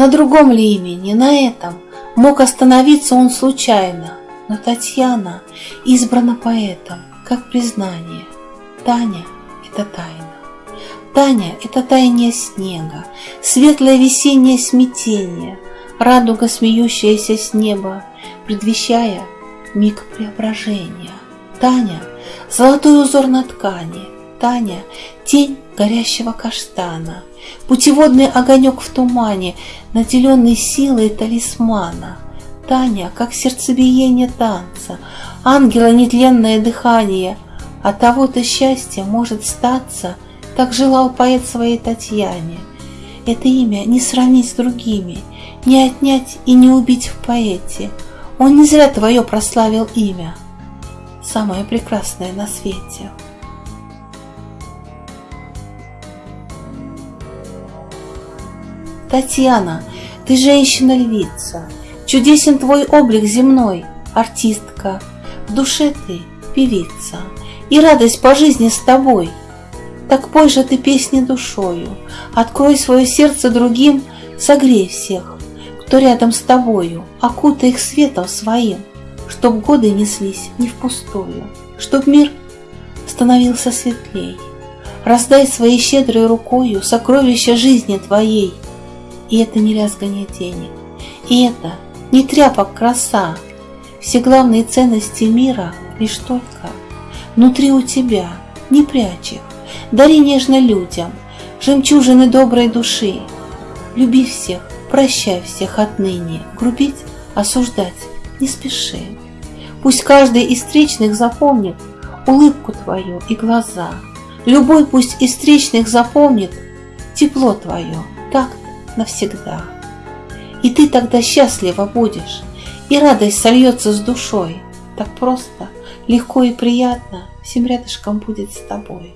На другом ли имени, на этом, мог остановиться он случайно, но Татьяна избрана поэтом, как признание. Таня — это тайна. Таня — это таяние снега, светлое весеннее смятение, радуга, смеющаяся с неба, предвещая миг преображения. Таня — золотой узор на ткани, Таня — тень горящего каштана, путеводный огонек в тумане, наделенный силой талисмана. Таня, как сердцебиение танца, ангела нетленное дыхание, от того-то счастье может статься — так желал поэт своей Татьяне. Это имя не сравнить с другими, не отнять и не убить в поэте. Он не зря твое прославил имя, самое прекрасное на свете. Татьяна, ты женщина-львица, Чудесен твой облик земной, артистка, В душе ты певица, И радость по жизни с тобой — так пой же ты песни душою, Открой свое сердце другим, Согрей всех, кто рядом с тобою, Окутай их светом своим, Чтоб годы неслись не впустую, Чтоб мир становился светлей. Раздай своей щедрой рукою Сокровища жизни твоей, И это не лязганье денег, И это не тряпок краса, Все главные ценности мира Лишь только внутри у тебя, не прячь их, дари нежно людям жемчужины доброй души. Люби всех, прощай всех отныне, грубить, осуждать не спеши. Пусть каждый из встречных запомнит улыбку твою и глаза. Любой пусть из встречных запомнит тепло твое, так навсегда. И ты тогда счастлива будешь, и радость сольется с душой. Так просто, легко и приятно всем рядышком будет с тобой.